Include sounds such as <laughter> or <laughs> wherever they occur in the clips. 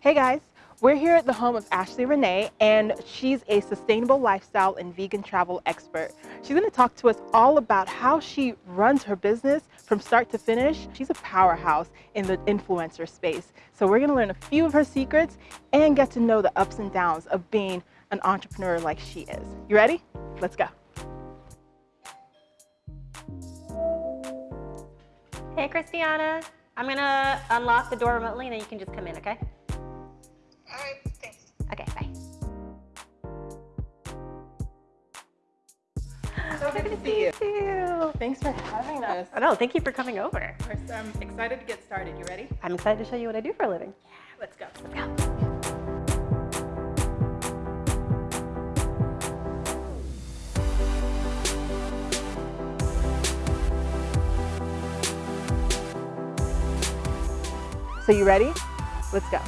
Hey guys, we're here at the home of Ashley Renee, and she's a sustainable lifestyle and vegan travel expert. She's going to talk to us all about how she runs her business from start to finish. She's a powerhouse in the influencer space. So we're going to learn a few of her secrets and get to know the ups and downs of being an entrepreneur like she is. You ready? Let's go. Hey, Christiana. I'm gonna unlock the door remotely and then you can just come in, okay? Thanks for having us. Oh, no, thank you for coming over. I'm excited to get started. You ready? I'm excited to show you what I do for a living. Yeah, Let's go. Let's go. So you ready? Let's go.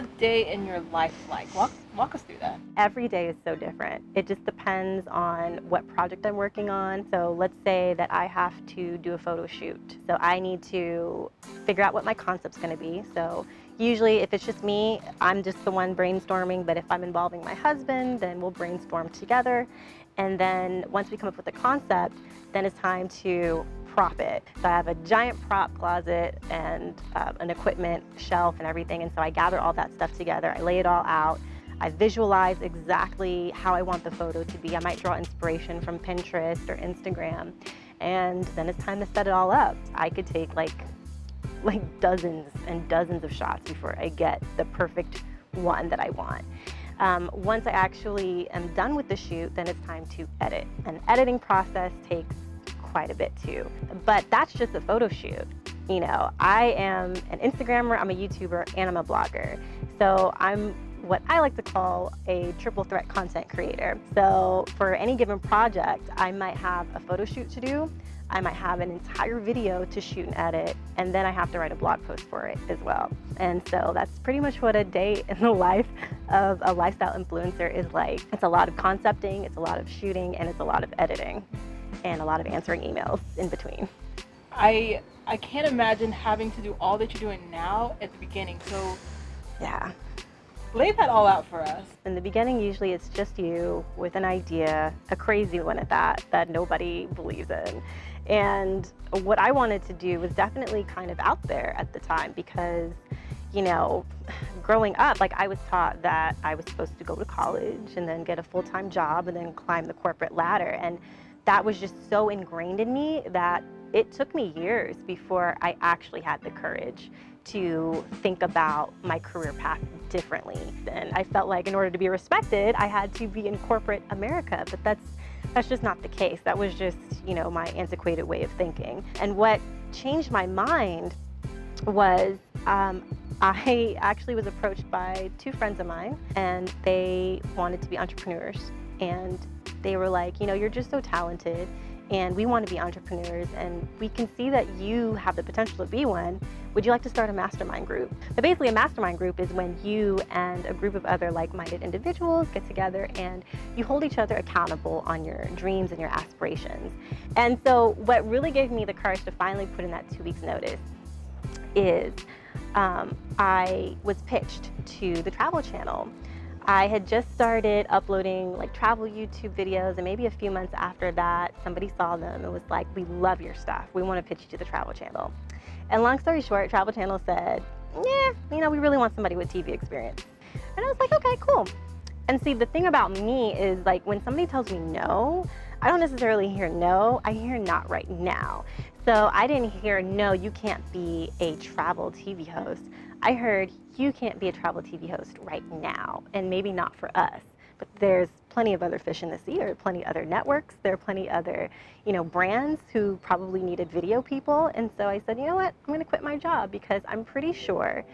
A day in your life like? Walk, walk us through that. Every day is so different. It just depends on what project I'm working on. So let's say that I have to do a photo shoot. So I need to figure out what my concept's gonna be. So usually if it's just me, I'm just the one brainstorming, but if I'm involving my husband, then we'll brainstorm together. And then once we come up with a concept, then it's time to prop it. So I have a giant prop closet and uh, an equipment shelf and everything. And so I gather all that stuff together. I lay it all out. I visualize exactly how I want the photo to be. I might draw inspiration from Pinterest or Instagram. And then it's time to set it all up. I could take like, like dozens and dozens of shots before I get the perfect one that I want. Um, once I actually am done with the shoot, then it's time to edit. An editing process takes quite a bit too. But that's just a photo shoot. You know, I am an Instagrammer, I'm a YouTuber, and I'm a blogger. So I'm what I like to call a triple threat content creator. So for any given project, I might have a photo shoot to do, I might have an entire video to shoot and edit, and then I have to write a blog post for it as well. And so that's pretty much what a day <laughs> in the life of a lifestyle influencer is like. It's a lot of concepting, it's a lot of shooting, and it's a lot of editing, and a lot of answering emails in between. I I can't imagine having to do all that you're doing now at the beginning. So Yeah. lay that all out for us. In the beginning, usually it's just you with an idea, a crazy one at that, that nobody believes in. And what I wanted to do was definitely kind of out there at the time because, you know, growing up, like I was taught that I was supposed to go to college and then get a full time job and then climb the corporate ladder. And that was just so ingrained in me that it took me years before I actually had the courage to think about my career path differently. And I felt like in order to be respected, I had to be in corporate America, but that's that's just not the case. That was just, you know, my antiquated way of thinking. And what changed my mind was um, <laughs> I actually was approached by two friends of mine, and they wanted to be entrepreneurs. And they were like, you know, you're just so talented and we want to be entrepreneurs and we can see that you have the potential to be one. Would you like to start a mastermind group? But basically a mastermind group is when you and a group of other like-minded individuals get together and you hold each other accountable on your dreams and your aspirations. And so what really gave me the courage to finally put in that two weeks notice is um, I was pitched to the Travel Channel. I had just started uploading like travel YouTube videos and maybe a few months after that, somebody saw them and was like, we love your stuff. We want to pitch you to the Travel Channel. And long story short, Travel Channel said, yeah, you know, we really want somebody with TV experience. And I was like, okay, cool. And see, the thing about me is like when somebody tells me no, I don't necessarily hear no, I hear not right now. So I didn't hear no, you can't be a travel TV host. I heard you can't be a travel TV host right now, and maybe not for us. But there's plenty of other fish in the sea. There are plenty other networks. There are plenty other, you know, brands who probably needed video people. And so I said, you know what? I'm going to quit my job because I'm pretty sure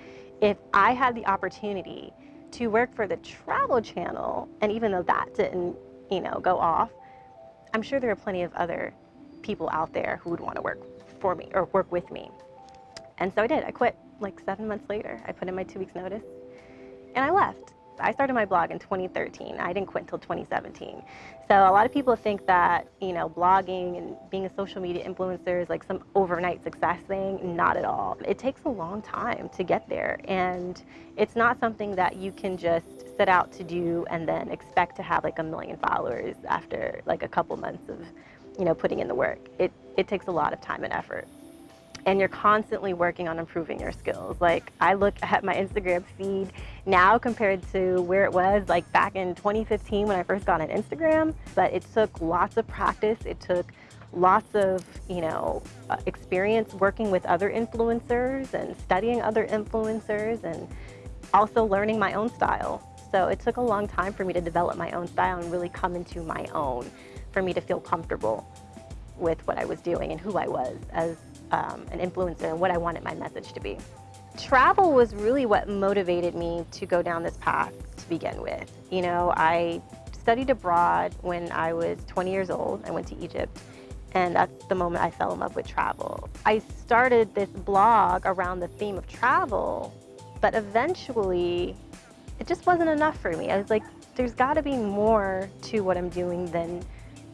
if I had the opportunity to work for the Travel Channel, and even though that didn't, you know, go off, I'm sure there are plenty of other people out there who would want to work for me or work with me. And so I did. I quit like seven months later. I put in my two weeks notice and I left. I started my blog in 2013. I didn't quit until 2017. So a lot of people think that, you know, blogging and being a social media influencer is like some overnight success thing. Not at all. It takes a long time to get there. And it's not something that you can just set out to do and then expect to have like a million followers after like a couple months of, you know, putting in the work. It, it takes a lot of time and effort and you're constantly working on improving your skills. Like I look at my Instagram feed now compared to where it was like back in 2015 when I first got on Instagram, but it took lots of practice. It took lots of, you know, uh, experience working with other influencers and studying other influencers and also learning my own style. So it took a long time for me to develop my own style and really come into my own for me to feel comfortable with what I was doing and who I was as um, an influencer and what I wanted my message to be. Travel was really what motivated me to go down this path to begin with. You know, I studied abroad when I was 20 years old. I went to Egypt and that's the moment I fell in love with travel. I started this blog around the theme of travel, but eventually it just wasn't enough for me. I was like, there's gotta be more to what I'm doing than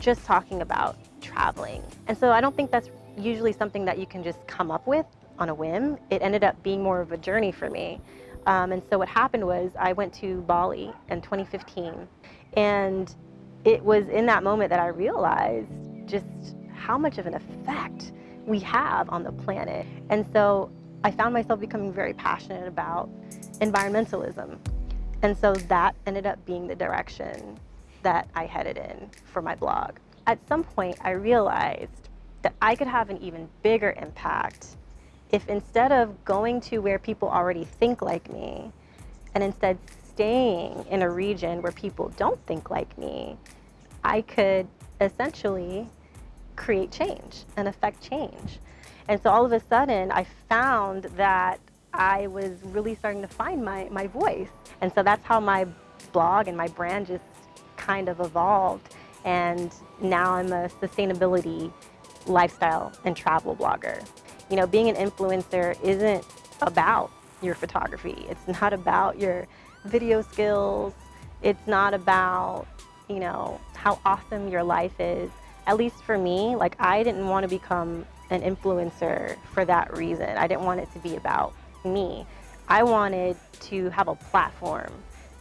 just talking about traveling. And so I don't think that's usually something that you can just come up with on a whim. It ended up being more of a journey for me. Um, and so what happened was I went to Bali in 2015 and it was in that moment that I realized just how much of an effect we have on the planet. And so I found myself becoming very passionate about environmentalism. And so that ended up being the direction that I headed in for my blog. At some point, I realized that I could have an even bigger impact if instead of going to where people already think like me, and instead staying in a region where people don't think like me, I could essentially create change and affect change. And so all of a sudden, I found that I was really starting to find my, my voice. And so that's how my blog and my brand just kind of evolved. And now I'm a sustainability lifestyle and travel blogger. You know, being an influencer isn't about your photography. It's not about your video skills. It's not about, you know, how awesome your life is. At least for me, like I didn't want to become an influencer for that reason. I didn't want it to be about me. I wanted to have a platform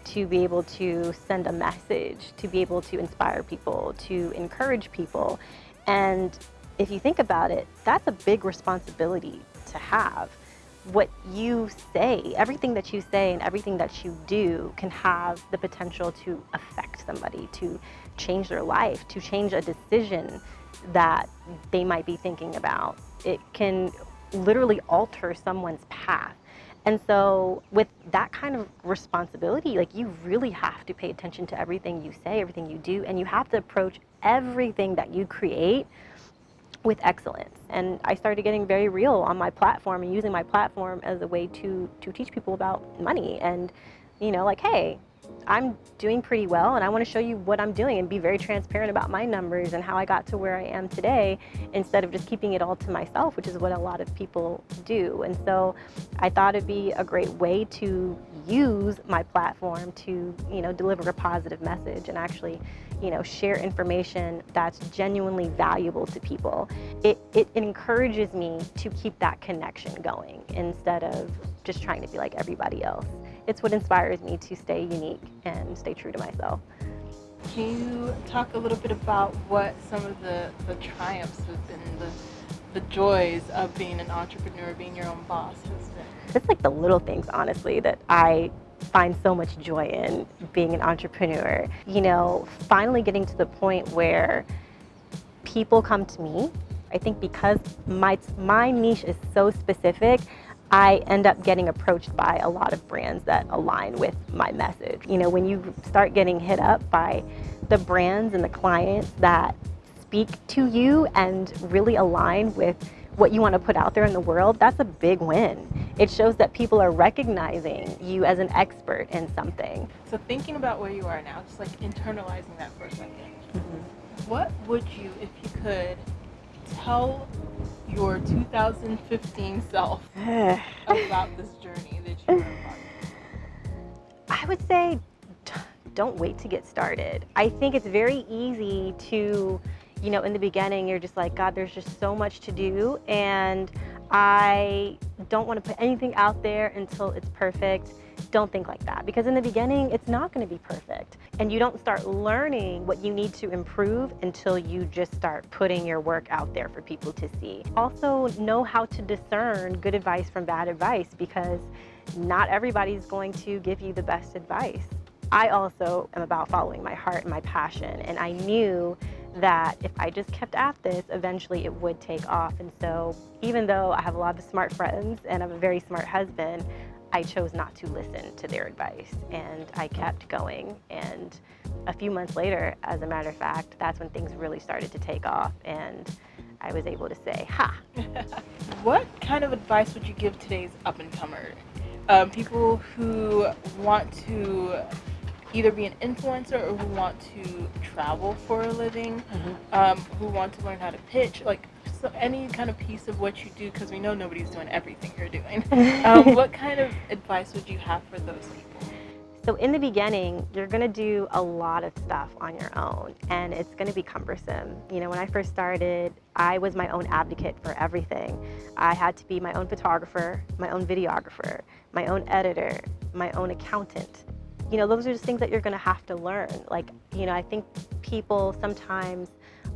to be able to send a message, to be able to inspire people, to encourage people. And if you think about it, that's a big responsibility to have. What you say, everything that you say and everything that you do can have the potential to affect somebody, to change their life, to change a decision that they might be thinking about. It can literally alter someone's path. And so with that kind of responsibility, like you really have to pay attention to everything you say, everything you do, and you have to approach everything that you create with excellence. And I started getting very real on my platform and using my platform as a way to, to teach people about money and, you know, like, hey, I'm doing pretty well and I want to show you what I'm doing and be very transparent about my numbers and how I got to where I am today instead of just keeping it all to myself, which is what a lot of people do. And so I thought it'd be a great way to use my platform to, you know, deliver a positive message and actually, you know, share information that's genuinely valuable to people. It, it, encourages me to keep that connection going instead of just trying to be like everybody else it's what inspires me to stay unique and stay true to myself. Can you talk a little bit about what some of the, the triumphs have been, the, the joys of being an entrepreneur, being your own boss has been? It's like the little things, honestly, that I find so much joy in being an entrepreneur. You know, finally getting to the point where people come to me. I think because my, my niche is so specific, I end up getting approached by a lot of brands that align with my message. You know, when you start getting hit up by the brands and the clients that speak to you and really align with what you want to put out there in the world, that's a big win. It shows that people are recognizing you as an expert in something. So thinking about where you are now, just like internalizing that for a 2nd mm -hmm. what would you, if you could, tell your 2015 self <sighs> about this journey that you are on? <sighs> I would say <sighs> don't wait to get started. I think it's very easy to, you know, in the beginning, you're just like, God, there's just so much to do. And I don't want to put anything out there until it's perfect. Don't think like that because in the beginning, it's not going to be perfect. And you don't start learning what you need to improve until you just start putting your work out there for people to see. Also, know how to discern good advice from bad advice because not everybody's going to give you the best advice. I also am about following my heart and my passion, and I knew that if I just kept at this, eventually it would take off. And so, even though I have a lot of smart friends and I'm a very smart husband, I chose not to listen to their advice and I kept going. And a few months later, as a matter of fact, that's when things really started to take off and I was able to say, ha. <laughs> what kind of advice would you give today's up and comer? Um, people who want to either be an influencer or who want to travel for a living, mm-hmm. um, who want to learn how to pitch, like so any kind of piece of what you do, because we know nobody's doing everything you're doing. <laughs> Um, what kind of advice would you have for those people? So in the beginning, you're gonna do a lot of stuff on your own and it's gonna be cumbersome. You know, when I first started, I was my own advocate for everything. I had to be my own photographer, my own videographer, my own editor, my own accountant. You know, those are just things that you're gonna have to learn. Like, you know, I think people sometimes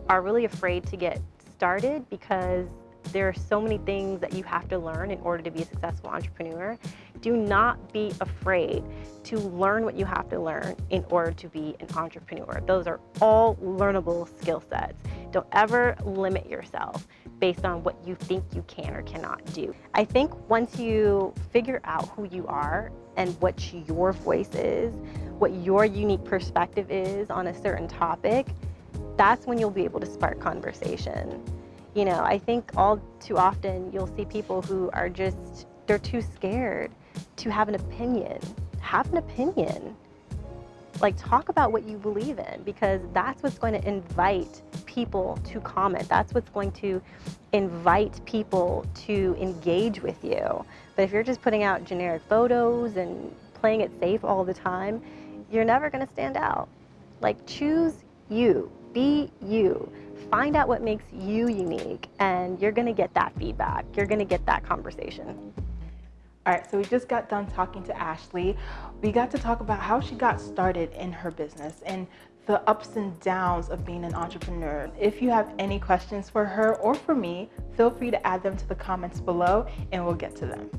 are really afraid to get started because there are so many things that you have to learn in order to be a successful entrepreneur. Do not be afraid to learn what you have to learn in order to be an entrepreneur. Those are all learnable skill sets. Don't ever limit yourself based on what you think you can or cannot do. I think once you figure out who you are and what your voice is, what your unique perspective is on a certain topic, that's when you'll be able to spark conversation. You know, I think all too often you'll see people who are just, they're too scared to have an opinion. Have an opinion. Like, talk about what you believe in because that's what's going to invite people to comment. That's what's going to invite people to engage with you. But if you're just putting out generic photos and playing it safe all the time, you're never going to stand out. Like, choose you, be you find out what makes you unique and you're going to get that feedback. You're going to get that conversation. All right, so we just got done talking to Ashley. We got to talk about how she got started in her business and the ups and downs of being an entrepreneur. If you have any questions for her or for me, feel free to add them to the comments below and we'll get to them.